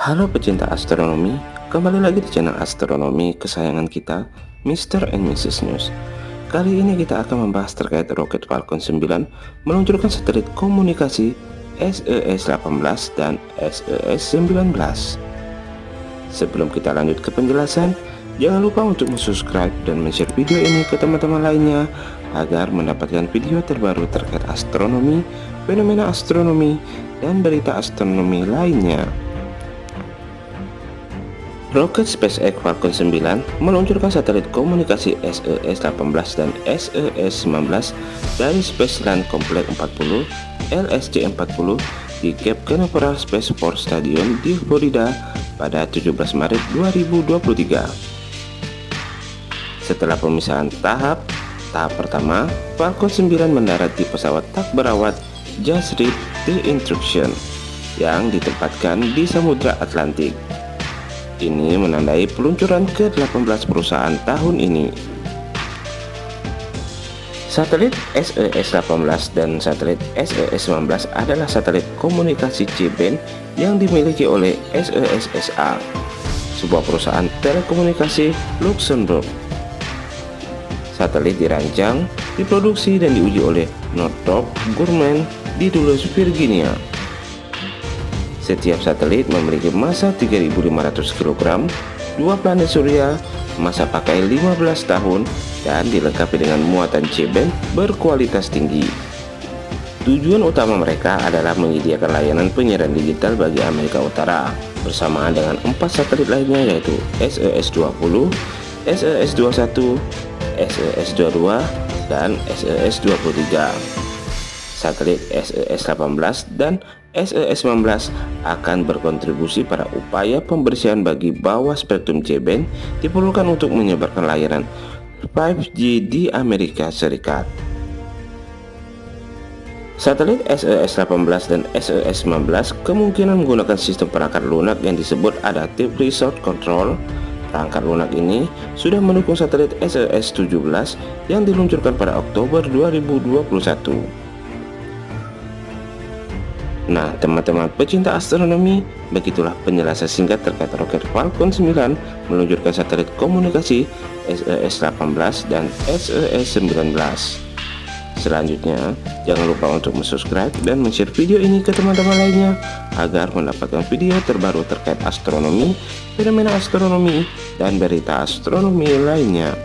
Halo pecinta astronomi, kembali lagi di channel astronomi kesayangan kita, Mr. and Mrs. News. Kali ini kita akan membahas terkait roket Falcon 9 meluncurkan satelit komunikasi SES-18 dan SES-19. Sebelum kita lanjut ke penjelasan, jangan lupa untuk subscribe dan share video ini ke teman-teman lainnya agar mendapatkan video terbaru terkait astronomi, fenomena astronomi, dan berita astronomi lainnya. Roket SpaceX Falcon 9 meluncurkan satelit komunikasi SES-18 dan SES-19 dari Space Land Complex 40 LSC-40 di Cape Canaveral Space Force Stadium di Florida pada 17 Maret 2023. Setelah pemisahan tahap, tahap pertama, Falcon 9 mendarat di pesawat tak berawat Just Read the Instruction yang ditempatkan di Samudra Atlantik. Ini menandai peluncuran ke-18 perusahaan tahun ini. Satelit SES-18 dan satelit SES-19 adalah satelit komunikasi C-band yang dimiliki oleh SES-SA, sebuah perusahaan telekomunikasi Luxembourg. Satelit dirancang, diproduksi, dan diuji oleh Northrop Grumman di Dulles, Virginia. Setiap satelit memiliki massa 3.500 kg, dua planet surya, masa pakai 15 tahun, dan dilengkapi dengan muatan C-band berkualitas tinggi. Tujuan utama mereka adalah menyediakan layanan penyiaran digital bagi Amerika Utara bersamaan dengan empat satelit lainnya yaitu SES-20, SES-21, SES-22, dan SES-23. Satelit SES-18 dan SES-19 akan berkontribusi pada upaya pembersihan bagi bawah spektrum C-band diperlukan untuk menyebarkan layanan 5G di Amerika Serikat. Satelit SES-18 dan SES-19 kemungkinan menggunakan sistem perangkat lunak yang disebut Adaptive Resource Control. Perangkat lunak ini sudah mendukung satelit SES-17 yang diluncurkan pada Oktober 2021. Nah teman-teman pecinta astronomi Begitulah penjelasan singkat terkait roket Falcon 9 Meluncurkan satelit komunikasi SES-18 dan SES-19 Selanjutnya jangan lupa untuk subscribe dan share video ini ke teman-teman lainnya Agar mendapatkan video terbaru terkait astronomi, fenomena astronomi, dan berita astronomi lainnya